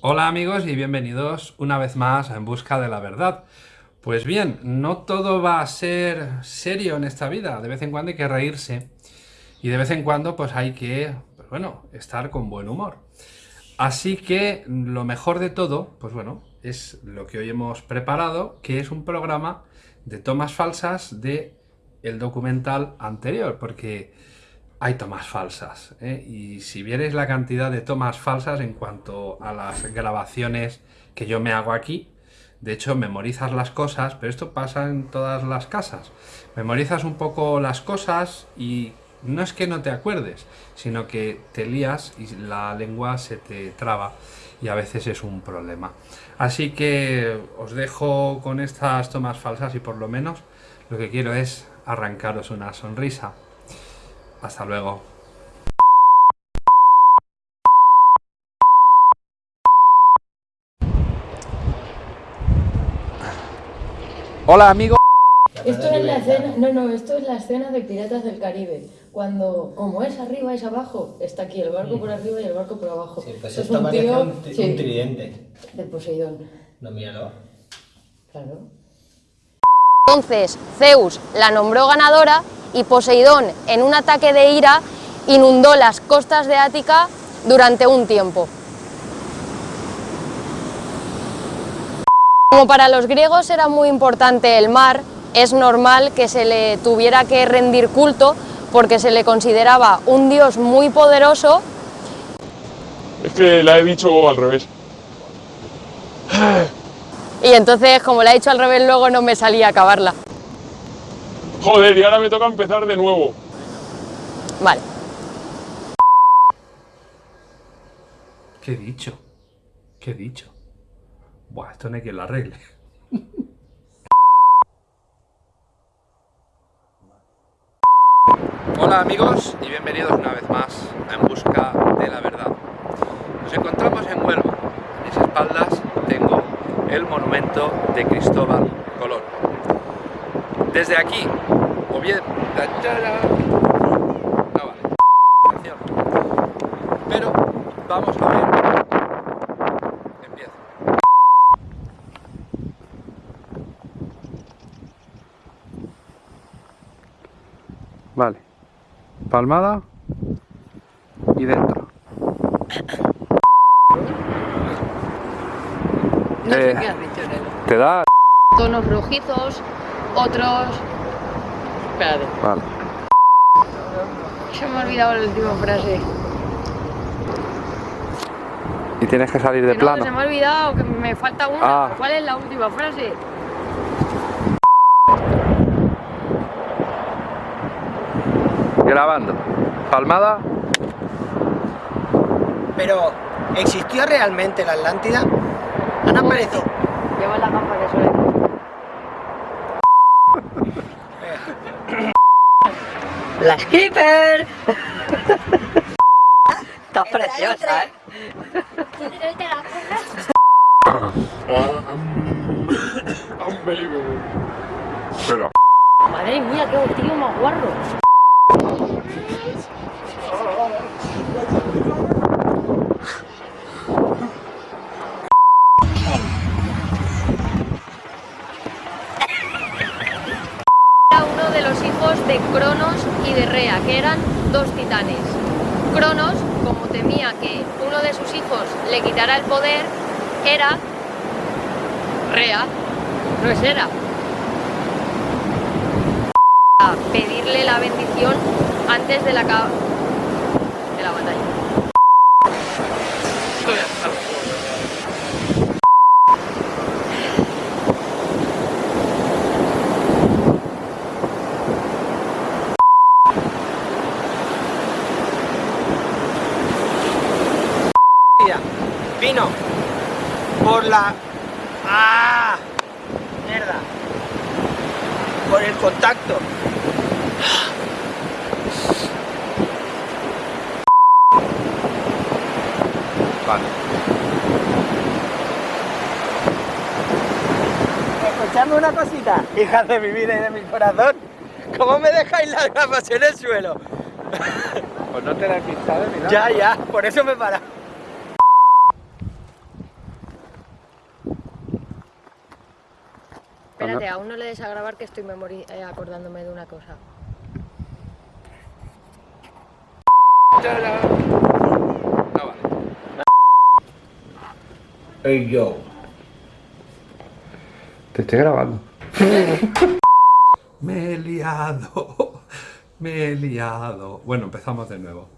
Hola amigos y bienvenidos una vez más a En Busca de la Verdad. Pues bien, no todo va a ser serio en esta vida, de vez en cuando hay que reírse y de vez en cuando pues hay que, pues bueno, estar con buen humor. Así que lo mejor de todo, pues bueno, es lo que hoy hemos preparado, que es un programa de tomas falsas de el documental anterior, porque hay tomas falsas. ¿eh? Y si vierais la cantidad de tomas falsas en cuanto a las grabaciones que yo me hago aquí, de hecho memorizas las cosas, pero esto pasa en todas las casas. Memorizas un poco las cosas y no es que no te acuerdes, sino que te lías y la lengua se te traba y a veces es un problema. Así que os dejo con estas tomas falsas y por lo menos lo que quiero es arrancaros una sonrisa. Hasta luego. Hola amigo. Esto es la escena, no, no, esto es la escena de Piratas del Caribe. Cuando, como es arriba, es abajo, está aquí el barco por arriba y el barco por abajo. Sí, pues Esto esto parece un, sí, un tridente. de Poseidón. No, míralo. Claro. Entonces Zeus la nombró ganadora y Poseidón, en un ataque de ira, inundó las costas de Ática durante un tiempo. Como para los griegos era muy importante el mar, es normal que se le tuviera que rendir culto porque se le consideraba un dios muy poderoso Es que la he dicho al revés. y entonces como la he dicho al revés luego no me salía a acabarla. Joder, y ahora me toca empezar de nuevo. Vale. ¿Qué he dicho? ¿Qué he dicho? Buah, esto no hay que lo arregle. Hola amigos y bienvenidos una vez más a En Busca de la Verdad. Nos encontramos en Huelva. A mis espaldas tengo el monumento de Cristóbal Colón. Desde aquí, o bien... No vale. Atención. Pero vamos a ver. Empieza. Vale. Palmada y dentro. No Eh. sé qué has dicho, Nelo. ¿Te da? Tonos rojizos, otros... Espérate. Vale. Se me ha olvidado la última frase. Y tienes que salir de Que no, plano. se me ha olvidado, que me falta una. Ah. ¿Cuál es la última frase? Grabando. Palmada. Pero, ¿existió realmente la Atlántida? ¿Han aparecido? Lleva la gafa que soy. ¡La skipper! Estás preciosa, ¿eh? Unbelievable. Espera. Madre mía, qué tío más guarro. Era uno de los hijos de Cronos y de Rea, que eran dos titanes. Cronos, como temía que uno de sus hijos le quitara el poder, era Rea, no es Hera. A pedirle la bendición antes de la, ca- de la batalla. Mira, Vino por la... ¡Ah! Mierda. Por el contacto. Vale. Escuchadme una cosita, hijas de mi vida y de mi corazón. ¿Cómo me dejáis las gafas en el suelo? Pues no te la he pintado. Ya, ya, por eso me para. Espérate, aún no le des a grabar que estoy memori- eh, acordándome de una cosa. Hey yo. Te estoy grabando. Me he liado. Me he liado. Bueno, empezamos de nuevo.